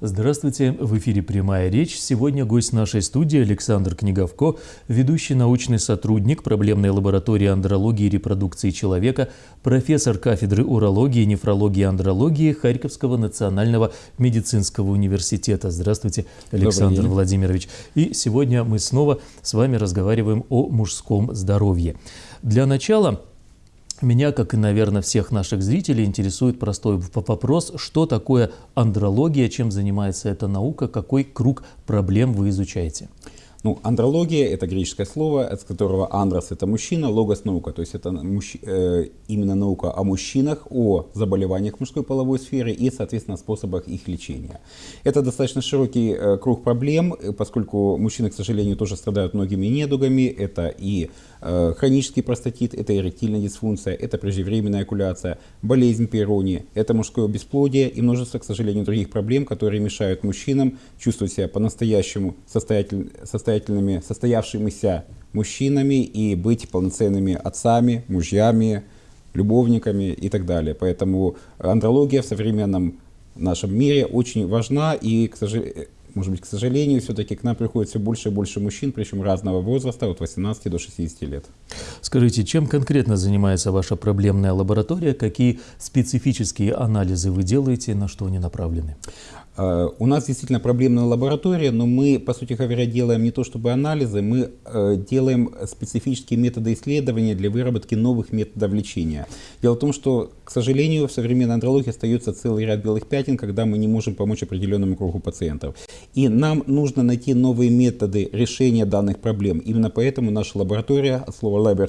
Здравствуйте, в эфире «Прямая речь». Сегодня гость нашей студии Александр Книговко, ведущий научный сотрудник проблемной лаборатории андрологии и репродукции человека, профессор кафедры урологии, нефрологии и андрологии Харьковского национального медицинского университета. Здравствуйте, Александр Владимирович. И сегодня мы снова с вами разговариваем о мужском здоровье. Для начала меня, как и, наверное, всех наших зрителей, интересует простой вопрос, что такое андрология, чем занимается эта наука, какой круг проблем вы изучаете? Ну, андрология – это греческое слово, от которого андрос – это мужчина, логос – наука. То есть это мужч... э, именно наука о мужчинах, о заболеваниях мужской половой сферы и, соответственно, способах их лечения. Это достаточно широкий э, круг проблем, поскольку мужчины, к сожалению, тоже страдают многими недугами. Это и Э, хронический простатит – это эректильная дисфункция, это преждевременная окуляция, болезнь Пейрони, это мужское бесплодие и множество, к сожалению, других проблем, которые мешают мужчинам чувствовать себя по-настоящему состоятель, состоятельными, состоявшимися мужчинами и быть полноценными отцами, мужьями, любовниками и так далее. Поэтому андрология в современном нашем мире очень важна и, к сожалению, может быть, к сожалению, все-таки к нам приходит все больше и больше мужчин, причем разного возраста, от 18 до 60 лет. Скажите, чем конкретно занимается ваша проблемная лаборатория? Какие специфические анализы вы делаете, на что они направлены? Э, у нас действительно проблемная лаборатория, но мы, по сути говоря, делаем не то чтобы анализы, мы э, делаем специфические методы исследования для выработки новых методов лечения. Дело в том, что, к сожалению, в современной андрологии остается целый ряд белых пятен, когда мы не можем помочь определенному кругу пациентов. И нам нужно найти новые методы решения данных проблем. Именно поэтому наша лаборатория, от слова «laboratory»,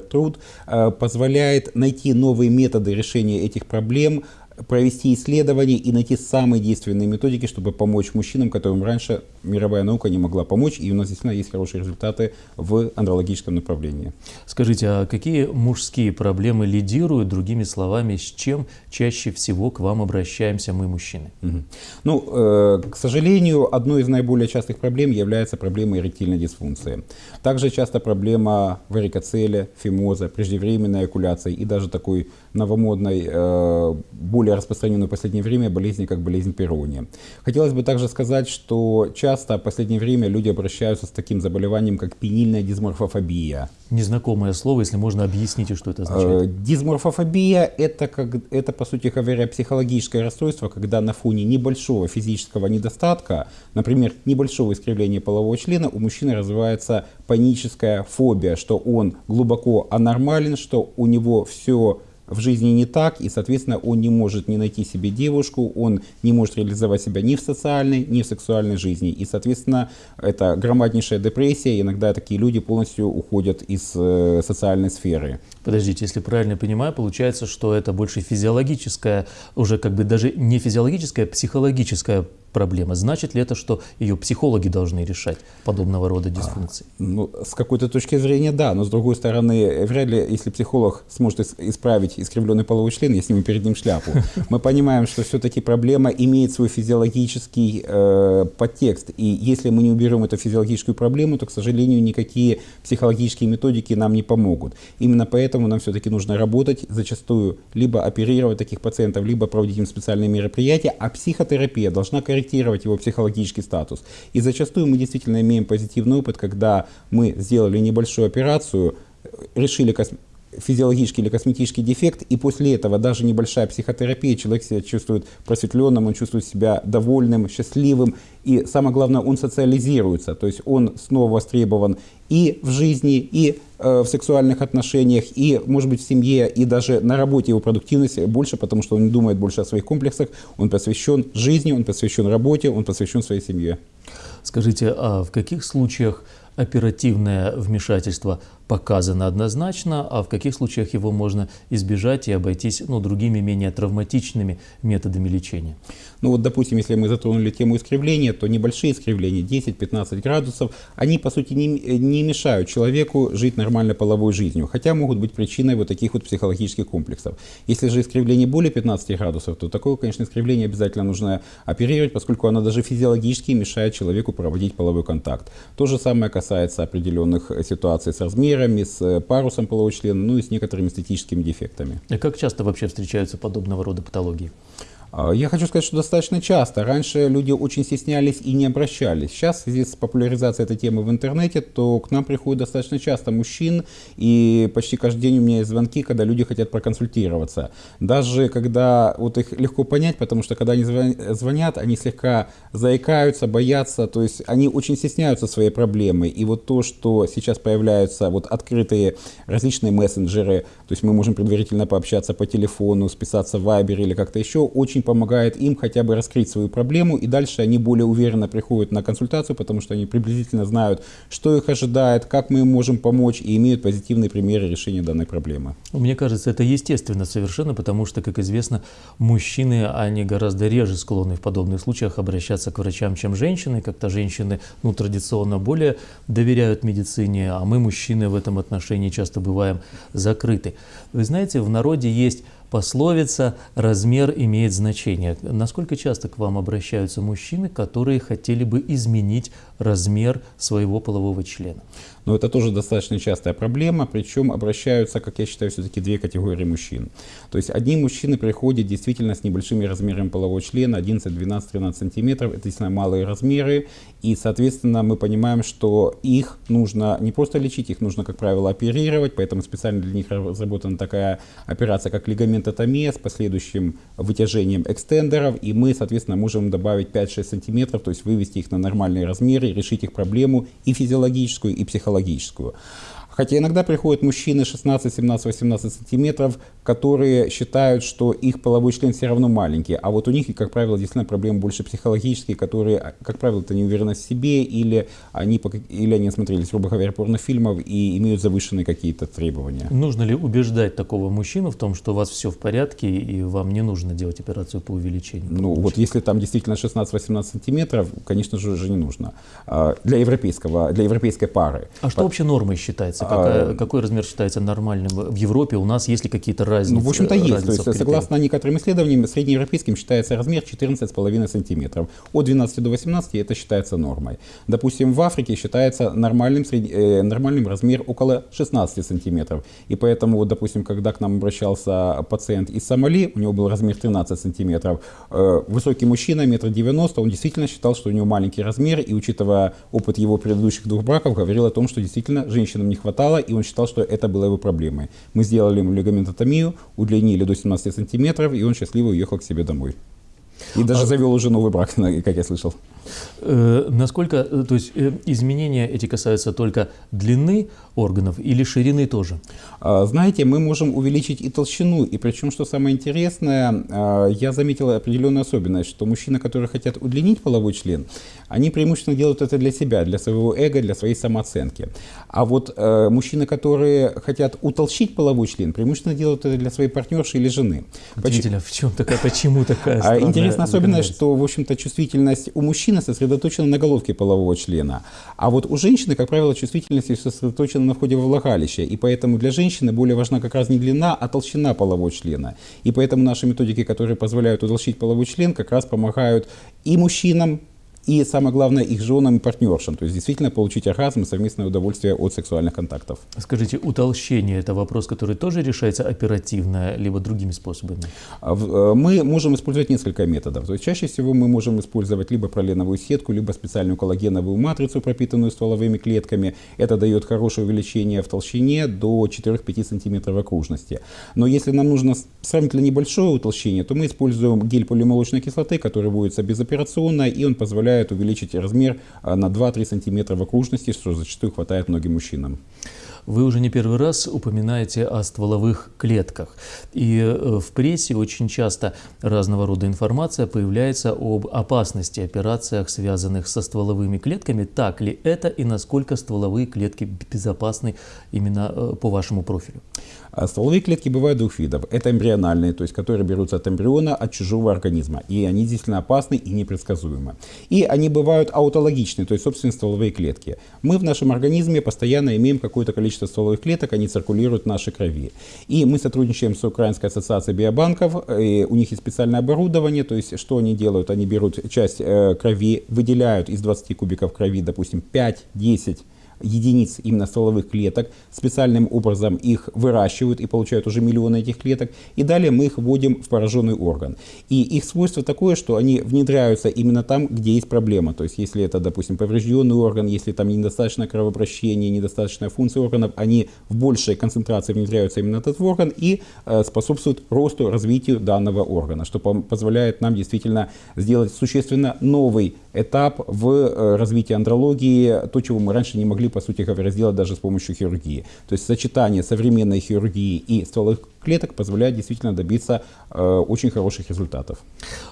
э, позволяет найти новые методы решения этих проблем, провести исследования и найти самые действенные методики, чтобы помочь мужчинам, которым раньше мировая наука не могла помочь, и у нас действительно есть хорошие результаты в андрологическом направлении. Скажите, а какие мужские проблемы лидируют, другими словами, с чем чаще всего к вам обращаемся мы, мужчины? Угу. Ну, э, к сожалению, одной из наиболее частых проблем является проблема эректильной дисфункции. Также часто проблема варикоцеля, фимоза, преждевременной экуляции и даже такой новомодной, э, более распространенной в последнее время болезни, как болезнь Перония. Хотелось бы также сказать, что часто в последнее время люди обращаются с таким заболеванием, как пенильная дисморфофобия. Незнакомое слово, если можно объясните, что это означает. Э, дисморфофобия это, как, это, по сути говоря, психологическое расстройство, когда на фоне небольшого физического недостатка, например, небольшого искривления полового члена, у мужчины развивается паническая фобия, что он глубоко анормален, что у него все в жизни не так, и, соответственно, он не может не найти себе девушку, он не может реализовать себя ни в социальной, ни в сексуальной жизни. И, соответственно, это громаднейшая депрессия, иногда такие люди полностью уходят из э, социальной сферы. Подождите, если правильно понимаю, получается, что это больше физиологическая, уже как бы даже не физиологическая, а психологическая проблема. Значит ли это, что ее психологи должны решать подобного рода дисфункции? А, ну, с какой-то точки зрения, да, но с другой стороны, вряд ли, если психолог сможет исправить искривленный половой член, я сниму перед ним шляпу. Мы понимаем, что все-таки проблема имеет свой физиологический э, подтекст, и если мы не уберем эту физиологическую проблему, то, к сожалению, никакие психологические методики нам не помогут. Именно поэтому нам все-таки нужно работать, зачастую либо оперировать таких пациентов, либо проводить им специальные мероприятия, а психотерапия должна корректировать корректировать его психологический статус. И зачастую мы действительно имеем позитивный опыт, когда мы сделали небольшую операцию, решили физиологический или косметический дефект, и после этого даже небольшая психотерапия, человек себя чувствует просветленным, он чувствует себя довольным, счастливым, и самое главное, он социализируется, то есть он снова востребован и в жизни, и э, в сексуальных отношениях, и, может быть, в семье, и даже на работе его продуктивность больше, потому что он не думает больше о своих комплексах, он посвящен жизни, он посвящен работе, он посвящен своей семье. Скажите, а в каких случаях оперативное вмешательство показано однозначно, а в каких случаях его можно избежать и обойтись ну, другими менее травматичными методами лечения? Ну вот, допустим, если мы затронули тему искривления, то небольшие искривления, 10-15 градусов, они, по сути, не, не мешают человеку жить нормальной половой жизнью, хотя могут быть причиной вот таких вот психологических комплексов. Если же искривление более 15 градусов, то такое, конечно, искривление обязательно нужно оперировать, поскольку оно даже физиологически мешает человеку проводить половой контакт. То же самое касается определенных ситуаций с размером, размерами, с э, парусом полового члена, ну и с некоторыми эстетическими дефектами. И как часто вообще встречаются подобного рода патологии? А, я хочу сказать, что достаточно часто. Раньше люди очень стеснялись и не обращались. Сейчас в связи с популяризацией этой темы в интернете, то к нам приходит достаточно часто мужчин, и почти каждый день у меня есть звонки, когда люди хотят проконсультироваться. Даже когда вот их легко понять, потому что когда они звонят, они слегка заикаются, боятся, то есть они очень стесняются своей проблемы. И вот то, что сейчас появляются вот открытые различные мессенджеры, то есть мы можем предварительно пообщаться по телефону, списаться в Viber или как-то еще, очень очень помогает им хотя бы раскрыть свою проблему, и дальше они более уверенно приходят на консультацию, потому что они приблизительно знают, что их ожидает, как мы им можем помочь, и имеют позитивные примеры решения данной проблемы. Мне кажется, это естественно совершенно, потому что, как известно, мужчины, они гораздо реже склонны в подобных случаях обращаться к врачам, чем женщины. Как-то женщины, ну, традиционно более доверяют медицине, а мы, мужчины, в этом отношении часто бываем закрыты. Вы знаете, в народе есть пословица «размер имеет значение». Насколько часто к вам обращаются мужчины, которые хотели бы изменить размер своего полового члена? Но это тоже достаточно частая проблема, причем обращаются, как я считаю, все-таки две категории мужчин. То есть одни мужчины приходят действительно с небольшими размерами полового члена, 11, 12, 13 сантиметров, это действительно малые размеры, и, соответственно, мы понимаем, что их нужно не просто лечить, их нужно, как правило, оперировать, поэтому специально для них разработана такая операция, как лигаментотомия с последующим вытяжением экстендеров, и мы, соответственно, можем добавить 5-6 сантиметров, то есть вывести их на нормальные размеры, решить их проблему и физиологическую, и психологическую. Хотя иногда приходят мужчины 16, 17, 18 сантиметров, которые считают, что их половой член все равно маленький, а вот у них, как правило, действительно проблемы больше психологические, которые, как правило, это неуверенность в себе, или они, или они смотрели, грубо говоря, порнофильмов и имеют завышенные какие-то требования. Нужно ли убеждать такого мужчину в том, что у вас все в порядке и вам не нужно делать операцию по увеличению? Ну, вот если там действительно 16-18 сантиметров, конечно же, уже не нужно. А, для европейского, для европейской пары. А что вообще нормой считается? Какая, а, какой размер считается нормальным в Европе? У нас есть ли какие-то разницы? Ну, в общем-то, есть. То есть, согласно некоторым исследованиям, среднеевропейским считается размер 14,5 сантиметров. От 12 до 18 это считается нормой. Допустим, в Африке считается нормальным, сред... э, нормальным размер около 16 сантиметров. И поэтому, вот, допустим, когда к нам обращался пациент из Сомали, у него был размер 13 сантиметров, э, высокий мужчина, метр девяносто, он действительно считал, что у него маленький размер, и учитывая опыт его предыдущих двух браков, говорил о том, что действительно женщинам не хватает хватало, и он считал, что это было его проблемой. Мы сделали ему лигаментотомию, удлинили до 17 сантиметров, и он счастливо уехал к себе домой. И даже а... завел уже новый брак, как я слышал. Э, насколько, э, то есть э, изменения эти касаются только длины органов или ширины тоже? А, знаете, мы можем увеличить и толщину, и причем, что самое интересное, а, я заметил определенную особенность, что мужчины, которые хотят удлинить половой член, они преимущественно делают это для себя, для своего эго, для своей самооценки. А вот мужчины, которые хотят утолщить половой член, преимущественно делают это для своей партнерши или жены. Удивительно, в чем такая, почему такая а Интересная особенность, что, в общем-то, чувствительность у мужчины мужчины сосредоточена на головке полового члена, а вот у женщины, как правило, чувствительность сосредоточена на входе во влагалище, и поэтому для женщины более важна как раз не длина, а толщина полового члена. И поэтому наши методики, которые позволяют утолщить половой член, как раз помогают и мужчинам, и, самое главное, их женам и партнершам. То есть действительно получить оргазм и совместное удовольствие от сексуальных контактов. Скажите, утолщение – это вопрос, который тоже решается оперативно, либо другими способами? А э, мы можем использовать несколько методов. То есть чаще всего мы можем использовать либо проленовую сетку, либо специальную коллагеновую матрицу, пропитанную стволовыми клетками. Это дает хорошее увеличение в толщине до 4-5 см окружности. Но если нам нужно сравнительно небольшое утолщение, то мы используем гель полимолочной кислоты, который вводится безоперационно, и он позволяет позволяет увеличить размер а, на 2-3 сантиметра в окружности, что зачастую хватает многим мужчинам. Вы уже не первый раз упоминаете о стволовых клетках. И э, в прессе очень часто разного рода информация появляется об опасности операциях, связанных со стволовыми клетками. Так ли это и насколько стволовые клетки безопасны именно э, по вашему профилю? А стволовые клетки бывают двух видов. Это эмбриональные, то есть которые берутся от эмбриона, от чужого организма. И они действительно опасны и непредсказуемы. И они бывают аутологичные, то есть собственные стволовые клетки. Мы в нашем организме постоянно имеем какое-то количество стволовых клеток, они циркулируют в нашей крови. И мы сотрудничаем с Украинской ассоциацией биобанков, и у них есть специальное оборудование, то есть что они делают? Они берут часть э, крови, выделяют из 20 кубиков крови, допустим, 5-10 единиц именно стволовых клеток, специальным образом их выращивают и получают уже миллионы этих клеток, и далее мы их вводим в пораженный орган. И их свойство такое, что они внедряются именно там, где есть проблема. То есть если это, допустим, поврежденный орган, если там недостаточно кровообращения, недостаточная функция органов, они в большей концентрации внедряются именно в этот орган и э, способствуют росту, развитию данного органа, что позволяет нам действительно сделать существенно новый этап в э, развитии андрологии, то, чего мы раньше не могли, по сути говоря, сделать даже с помощью хирургии. То есть сочетание современной хирургии и стволовых клеток позволяет действительно добиться э, очень хороших результатов.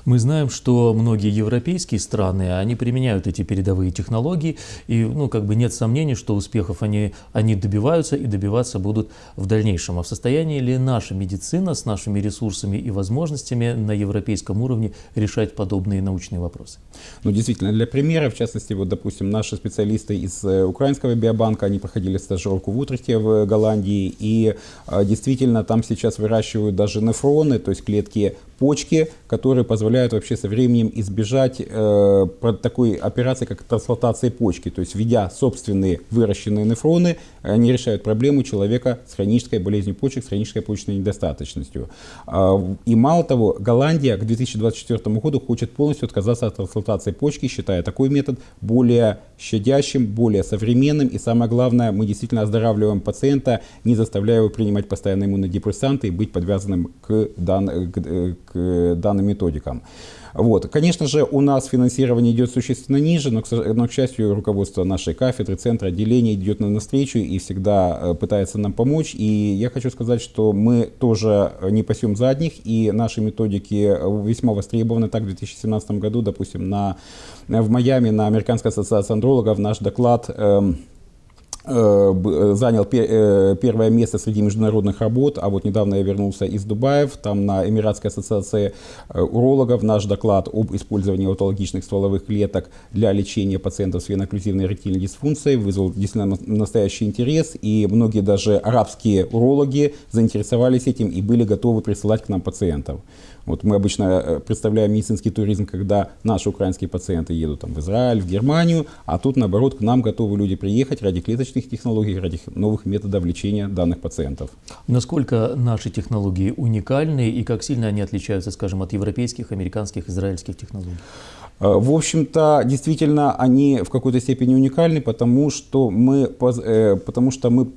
Мы знаем, что многие европейские страны, они применяют эти передовые технологии, и ну, как бы нет сомнений, что успехов они, они добиваются и добиваться будут в дальнейшем. А в состоянии ли наша медицина с нашими ресурсами и возможностями на европейском уровне решать подобные научные вопросы? Ну, действительно, для примера, в частности, вот, допустим, наши специалисты из э, украинского биобанка, они проходили стажировку в Утрехте в Голландии, и э, действительно там сейчас сейчас выращивают даже нефроны, то есть клетки почки, которые позволяют вообще со временем избежать э, такой операции, как трансплантация почки. То есть, введя собственные выращенные нефроны, они решают проблему человека с хронической болезнью почек, с хронической почечной недостаточностью. Э, и мало того, Голландия к 2024 году хочет полностью отказаться от трансплантации почки, считая такой метод более щадящим, более современным. И самое главное, мы действительно оздоравливаем пациента, не заставляя его принимать постоянно иммунодепрессанты и быть подвязанным к, дан, к, э, к данным методикам. Вот. Конечно же, у нас финансирование идет существенно ниже, но, но, к счастью, руководство нашей кафедры, центра отделения идет нам навстречу и всегда э, пытается нам помочь. И я хочу сказать, что мы тоже не пасем задних, и наши методики весьма востребованы. Так, в 2017 году, допустим, на, в Майами на Американской ассоциации андрологов наш доклад эм, занял э, первое место среди международных работ, а вот недавно я вернулся из Дубаев, там на Эмиратской ассоциации урологов наш доклад об использовании аутологичных стволовых клеток для лечения пациентов с венооклюзивной эректильной дисфункцией вызвал действительно настоящий интерес, и многие даже арабские урологи заинтересовались этим и были готовы присылать к нам пациентов. Вот мы обычно э, представляем медицинский туризм, когда наши украинские пациенты едут там, в Израиль, в Германию, а тут, наоборот, к нам готовы люди приехать ради клеточных технологий, ради новых методов лечения данных пациентов. Насколько наши технологии уникальны и как сильно они отличаются, скажем, от европейских, американских, израильских технологий? Э, в общем-то, действительно, они в какой-то степени уникальны, потому что мы, э, потому что мы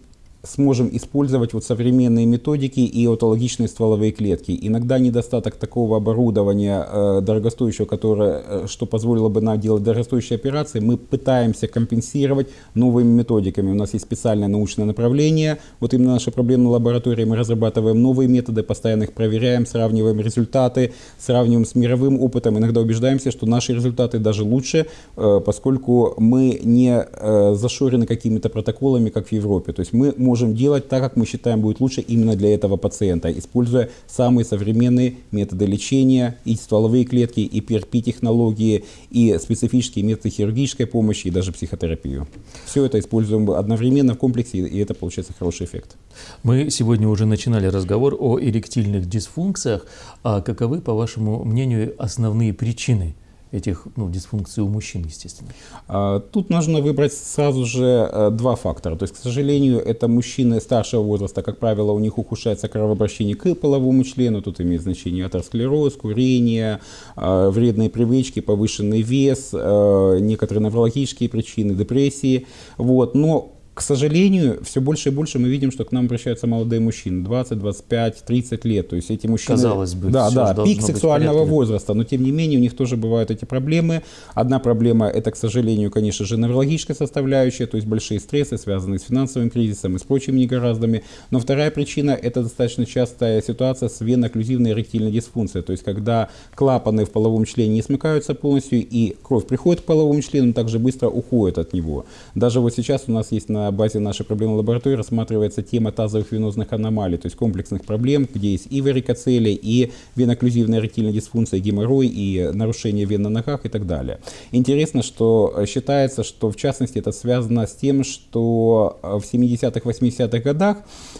сможем использовать вот современные методики и аутологичные стволовые клетки. Иногда недостаток такого оборудования э, дорогостоящего, которое, э, что позволило бы нам делать дорогостоящие операции, мы пытаемся компенсировать новыми методиками. У нас есть специальное научное направление, вот именно наша проблемная лаборатория, мы разрабатываем новые методы, постоянно их проверяем, сравниваем результаты, сравниваем с мировым опытом, иногда убеждаемся, что наши результаты даже лучше, э, поскольку мы не э, зашорены какими-то протоколами, как в Европе. То есть мы можем делать так, как мы считаем будет лучше именно для этого пациента, используя самые современные методы лечения, и стволовые клетки, и PRP-технологии, и специфические методы хирургической помощи, и даже психотерапию. Все это используем одновременно в комплексе, и это получается хороший эффект. Мы сегодня уже начинали разговор о эректильных дисфункциях. А каковы, по вашему мнению, основные причины этих ну, дисфункций у мужчин, естественно? А, тут нужно выбрать сразу же э, два фактора. То есть, к сожалению, это мужчины старшего возраста, как правило, у них ухудшается кровообращение к половому члену, тут имеет значение атеросклероз, курение, э, вредные привычки, повышенный вес, э, некоторые неврологические причины, депрессии. Вот. Но к сожалению, все больше и больше мы видим, что к нам обращаются молодые мужчины, 20, 25, 30 лет. То есть эти мужчины... Казалось бы, да, да, пик сексуального возраста, но тем не менее у них тоже бывают эти проблемы. Одна проблема это, к сожалению, конечно же, неврологическая составляющая, то есть большие стрессы, связанные с финансовым кризисом и с прочими негораздами. Но вторая причина это достаточно частая ситуация с венооклюзивной эректильной дисфункцией, то есть когда клапаны в половом члене не смыкаются полностью и кровь приходит к половому члену, также быстро уходит от него. Даже вот сейчас у нас есть на на базе нашей проблемной лаборатории рассматривается тема тазовых венозных аномалий, то есть комплексных проблем, где есть и варикоцелия, и венокклюзивная эректильная дисфункция, геморрой, и нарушение вен на ногах и так далее. Интересно, что э, считается, что в частности это связано с тем, что э, в 70-х, 80-х годах,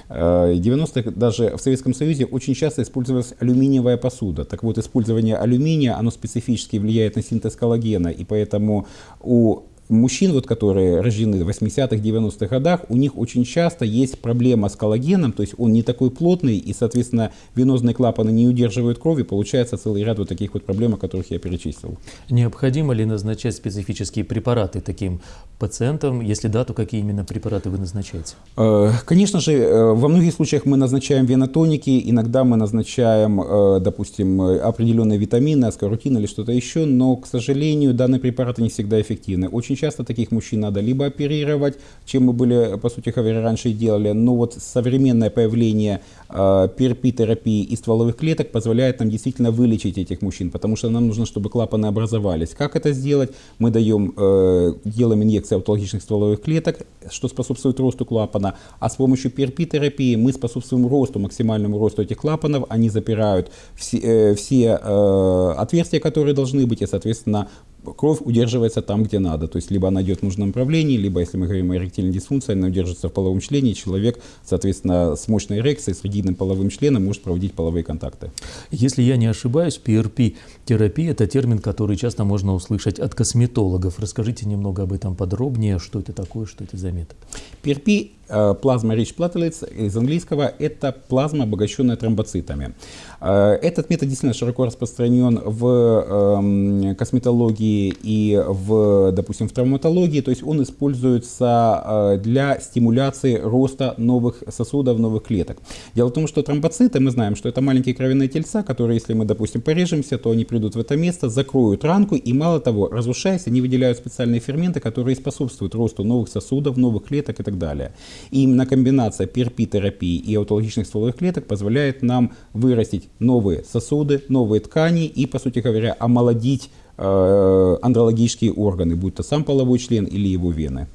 90-х э, даже в Советском Союзе очень часто использовалась алюминиевая посуда. Так вот, использование алюминия, оно специфически влияет на синтез коллагена, и поэтому у мужчин, вот, которые рождены в 80-х, 90-х годах, у них очень часто есть проблема с коллагеном, то есть он не такой плотный, и, соответственно, венозные клапаны не удерживают крови, получается целый ряд вот таких вот проблем, о которых я перечислил. Необходимо ли назначать специфические препараты таким пациентам? Если да, то какие именно препараты вы назначаете? Э, конечно же, э, во многих случаях мы назначаем венотоники, иногда мы назначаем, э, допустим, определенные витамины, аскорутин или что-то еще, но, к сожалению, данные препараты не всегда эффективны. Очень часто таких мужчин надо либо оперировать, чем мы были, по сути говоря, раньше и делали, но вот современное появление PRP-терапии и стволовых клеток позволяет нам действительно вылечить этих мужчин, потому что нам нужно, чтобы клапаны образовались. Как это сделать? Мы даем, делаем инъекции аутологичных стволовых клеток, что способствует росту клапана, а с помощью PRP-терапии мы способствуем росту, максимальному росту этих клапанов, они запирают все, э, все э, отверстия, которые должны быть, и, соответственно, кровь удерживается там, где надо. То есть либо она идет в нужном направлении, либо, если мы говорим о эректильной дисфункции, она удерживается в половом члене, и человек, соответственно, с мощной эрекцией, с ригидным половым членом может проводить половые контакты. Если я не ошибаюсь, PRP-терапия – это термин, который часто можно услышать от косметологов. Расскажите немного об этом подробнее, что это такое, что это за метод. PRP плазма Rich Platelets из английского – это плазма, обогащенная тромбоцитами. Э, этот метод действительно широко распространен в эм, косметологии и, в, допустим, в травматологии. То есть он используется э, для стимуляции роста новых сосудов, новых клеток. Дело в том, что тромбоциты, мы знаем, что это маленькие кровяные тельца, которые, если мы, допустим, порежемся, то они придут в это место, закроют ранку и, мало того, разрушаясь, они выделяют специальные ферменты, которые способствуют росту новых сосудов, новых клеток и так далее. И именно комбинация PRP-терапии и аутологичных стволовых клеток позволяет нам вырастить новые сосуды, новые ткани и, по сути говоря, омолодить э, андрологические органы, будь то сам половой член или его вены.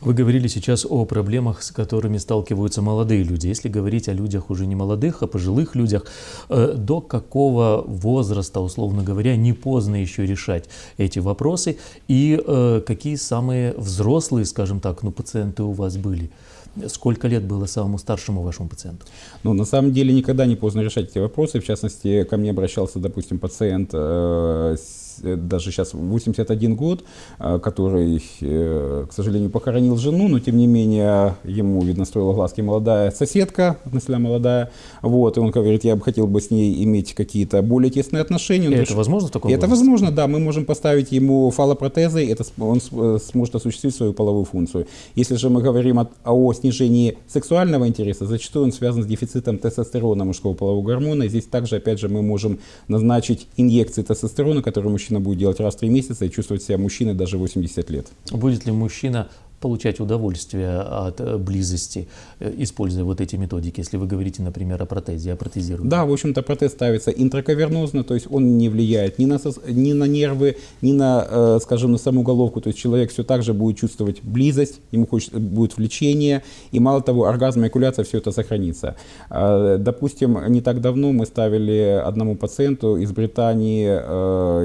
Вы говорили сейчас о проблемах, с которыми сталкиваются молодые люди. Если говорить о людях уже не молодых, а пожилых людях, э, до какого возраста, условно говоря, не поздно еще решать эти вопросы? И э, какие самые взрослые, скажем так, ну, пациенты у вас были? Сколько лет было самому старшему вашему пациенту? Ну, на самом деле никогда не поздно решать эти вопросы. В частности, ко мне обращался, допустим, пациент э, даже сейчас 81 год, э, который, э, к сожалению, похоронил жену, но тем не менее ему, видно, строила глазки молодая соседка, относительно молодая, вот, и он говорит, я бы хотел бы с ней иметь какие-то более тесные отношения. И это возможно в таком Это возрасте? возможно, да, мы можем поставить ему фалопротезы, это он сможет осуществить свою половую функцию. Если же мы говорим о, о снижении сексуального интереса, зачастую он связан с дефицитом тестостерона мужского полового гормона, и здесь также, опять же, мы можем назначить инъекции тестостерона, которые мужчина будет делать раз в три месяца и чувствовать себя мужчиной даже 80 лет. Будет ли мужчина получать удовольствие от э, близости, э, используя вот эти методики, если вы говорите, например, о протезе, о протезировании? Да, в общем-то, протез ставится интракавернозно, то есть он не влияет ни на, ни на нервы, ни на, э, скажем, на саму головку, то есть человек все так же будет чувствовать близость, ему хочет, будет влечение, и мало того, оргазм, экуляция, все это сохранится. Допустим, не так давно мы ставили одному пациенту из Британии,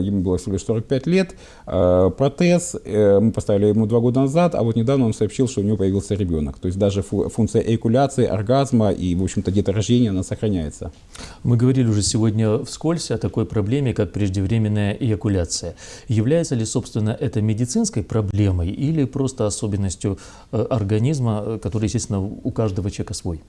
ему было всего лишь 45 лет, протез, мы поставили ему два года назад, а вот не недавно он сообщил, что у него появился ребенок. То есть даже функция эякуляции, оргазма и, в общем-то, деторождения, она сохраняется. Мы говорили уже сегодня вскользь о такой проблеме, как преждевременная эякуляция. Является ли, собственно, это медицинской проблемой или просто особенностью э, организма, э, который, естественно, у каждого человека свой?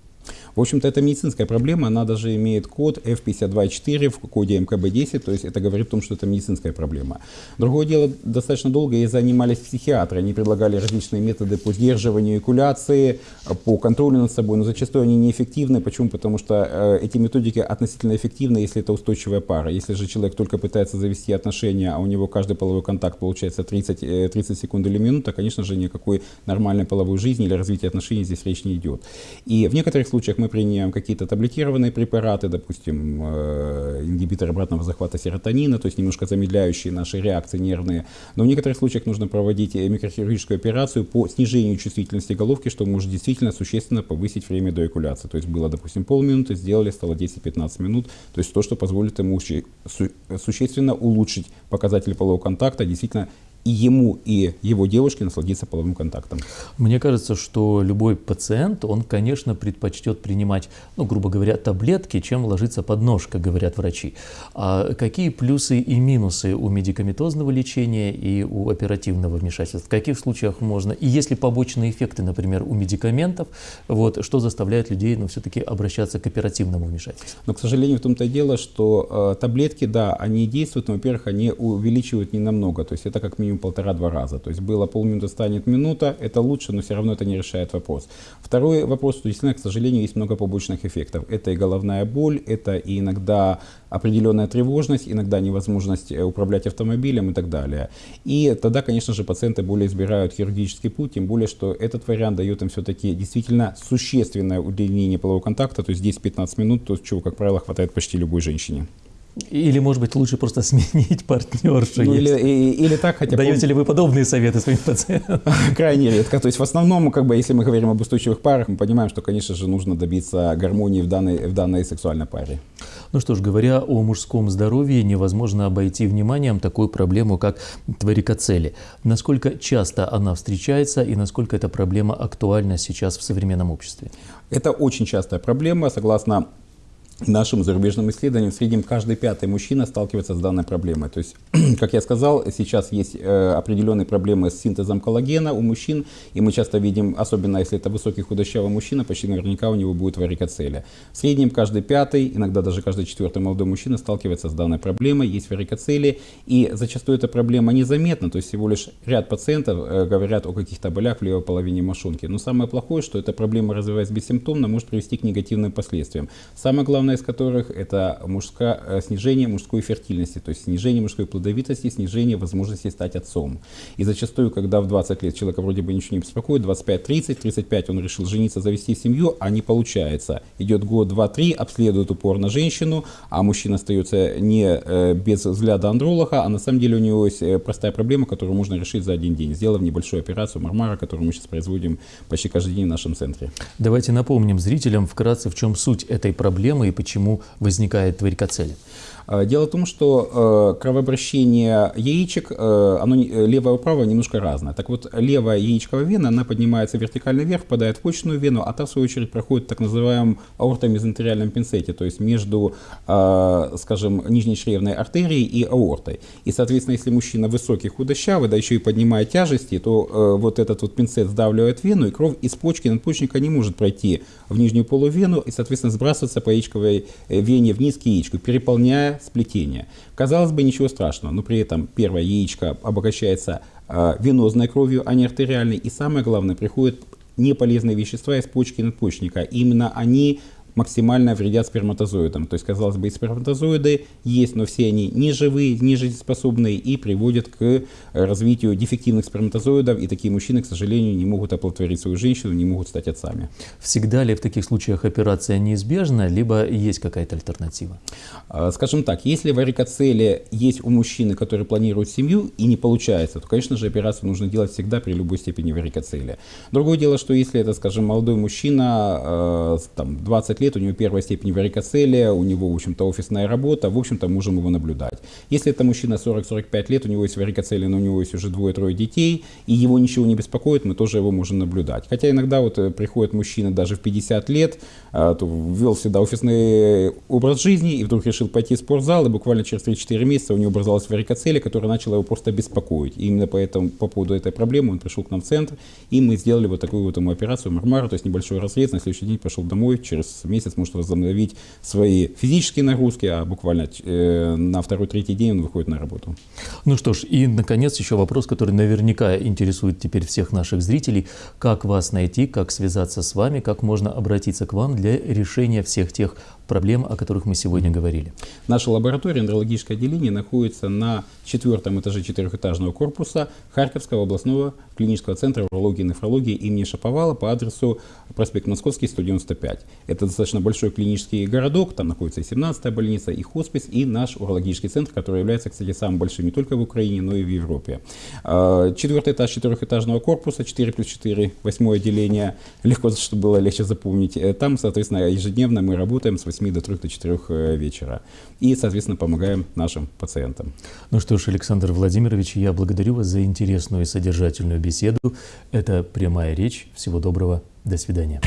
В общем-то, это медицинская проблема, она даже имеет код F524 в коде МКБ-10, то есть это говорит о том, что это медицинская проблема. Другое дело, достаточно долго ей занимались психиатры, они предлагали различные методы по сдерживанию экуляции, по контролю над собой, но зачастую они неэффективны. Почему? Потому что э, эти методики относительно эффективны, если это устойчивая пара. Если же человек только пытается завести отношения, а у него каждый половой контакт получается 30, 30 э, секунд или минута, конечно же, никакой нормальной половой жизни или развития отношений здесь речь не идет. И в некоторых случаях мы принимаем какие-то таблетированные препараты, допустим, э, ингибитор обратного захвата серотонина, то есть немножко замедляющие наши реакции нервные. Но в некоторых случаях нужно проводить микрохирургическую операцию по снижению чувствительности головки, что может действительно существенно повысить время до экуляции. То есть было, допустим, полминуты, сделали, стало 10-15 минут. То есть то, что позволит ему существенно улучшить показатели полового контакта, действительно и ему, и его девушке насладиться половым контактом. Мне кажется, что любой пациент, он, конечно, предпочтет принимать, ну, грубо говоря, таблетки, чем ложиться под нож, как говорят врачи. А какие плюсы и минусы у медикаментозного лечения и у оперативного вмешательства? В каких случаях можно? И есть ли побочные эффекты, например, у медикаментов, вот, что заставляет людей, ну, все-таки обращаться к оперативному вмешательству? Но, к сожалению, в том-то и дело, что э, таблетки, да, они действуют, но, во-первых, они увеличивают не намного, то есть это как минимум полтора-два раза. То есть было полминуты, станет минута, это лучше, но все равно это не решает вопрос. Второй вопрос, что действительно, к сожалению, есть много побочных эффектов. Это и головная боль, это и иногда определенная тревожность, иногда невозможность э, управлять автомобилем и так далее. И тогда, конечно же, пациенты более избирают хирургический путь, тем более, что этот вариант дает им все-таки действительно существенное удлинение полового контакта, то есть 10-15 минут, то, чего, как правило, хватает почти любой женщине. Или, может быть, лучше просто сменить партнершу. Ну, или, и, или так хотя бы. Даете ли вы подобные советы своим пациентам? Крайне редко. То есть в основном, как бы, если мы говорим об устойчивых парах, мы понимаем, что, конечно же, нужно добиться гармонии в данной, в данной сексуальной паре. Ну что ж, говоря о мужском здоровье, невозможно обойти вниманием такую проблему, как варикоцели. Насколько часто она встречается и насколько эта проблема актуальна сейчас в современном обществе? Это очень частая проблема. Согласно нашим зарубежным исследованиям в среднем каждый пятый мужчина сталкивается с данной проблемой. То есть, как я сказал, сейчас есть э, определенные проблемы с синтезом коллагена у мужчин, и мы часто видим, особенно если это высокий худощавый мужчина, почти наверняка у него будет варикоцелия. В среднем каждый пятый, иногда даже каждый четвертый молодой мужчина сталкивается с данной проблемой, есть варикоцелия, и зачастую эта проблема незаметна, то есть всего лишь ряд пациентов э, говорят о каких-то болях в левой половине мошонки. Но самое плохое, что эта проблема, развиваясь бессимптомно, может привести к негативным последствиям. Самое главное, главное из которых это мужское, э, снижение мужской фертильности, то есть снижение мужской плодовитости, снижение возможности стать отцом. И зачастую, когда в 20 лет человека вроде бы ничего не беспокоит, 25-30, 35 он решил жениться, завести семью, а не получается. Идет год, два, три, обследует упорно женщину, а мужчина остается не э, без взгляда андролога, а на самом деле у него есть э, простая проблема, которую можно решить за один день, сделав небольшую операцию мармара, которую мы сейчас производим почти каждый день в нашем центре. Давайте напомним зрителям вкратце, в чем суть этой проблемы и почему возникает варикоцель. А, дело в том, что э, кровообращение яичек, э, оно левое и правое немножко разное. Так вот, левая яичковая вена, она поднимается вертикально вверх, впадает в почечную вену, а та, в свою очередь, проходит в так называемом аортомезентериальном пинцете, то есть между, э, скажем, нижней чревной артерией и аортой. И, соответственно, если мужчина высокий, худощавый, да еще и поднимает тяжести, то вот этот вот пинцет сдавливает вену, и кровь из почки надпочечника не может пройти в нижнюю полувену и, соответственно, сбрасываться по яичковой вене вниз к яичку, переполняя сплетения. Казалось бы, ничего страшного, но при этом первое яичко обогащается э, венозной кровью, а не артериальной. И самое главное, приходят неполезные вещества из почки надпочечника. Именно они максимально вредят сперматозоидам. То есть, казалось бы, сперматозоиды есть, но все они не живые, не жизнеспособные и приводят к развитию дефективных сперматозоидов. И такие мужчины, к сожалению, не могут оплодотворить свою женщину, не могут стать отцами. Всегда ли в таких случаях операция неизбежна, либо есть какая-то альтернатива? А, скажем так, если варикоцелия есть у мужчины, который планирует семью и не получается, то, конечно же, операцию нужно делать всегда при любой степени варикоцелия. Другое дело, что если это, скажем, молодой мужчина, а, там, 20 лет, лет, у него первая степень варикоцелия, у него, в общем-то, офисная работа, в общем-то, можем его наблюдать. Если это мужчина 40-45 лет, у него есть варикоцелия, но у него есть уже двое-трое детей, и его ничего не беспокоит, мы тоже его можем наблюдать. Хотя иногда вот э, приходит мужчина даже в 50 лет, а, то ввел всегда офисный образ жизни, и вдруг решил пойти в спортзал, и буквально через 3-4 месяца у него образовалась варикоцелия, которая начала его просто беспокоить. И именно поэтому, по поводу этой проблемы он пришел к нам в центр, и мы сделали вот такую вот ему операцию Мармара, то есть небольшой разрез, на следующий день пошел домой, через месяц может возобновить свои физические нагрузки, а буквально э, на второй-третий день он выходит на работу. Ну что ж, и, наконец, еще вопрос, который наверняка интересует теперь всех наших зрителей. Как вас найти, как связаться с вами, как можно обратиться к вам для решения всех тех проблем, о которых мы сегодня говорили. Наша лаборатория, эндрологическое отделение, находится на четвертом этаже четырехэтажного корпуса Харьковского областного клинического центра урологии и нефрологии имени Шаповала по адресу проспект Московский, 195. Это достаточно большой клинический городок, там находится и 17-я больница, и хоспис, и наш урологический центр, который является, кстати, самым большим не только в Украине, но и в Европе. А, четвертый этаж четырехэтажного корпуса, 4 плюс 4, восьмое отделение, легко, чтобы было легче запомнить. Э, там, соответственно, ежедневно мы работаем с 8 до 3 до 4 э, вечера. И, соответственно, помогаем нашим пациентам. Ну что ж, Александр Владимирович, я благодарю вас за интересную и содержательную беседу. Это прямая речь. Всего доброго. До свидания.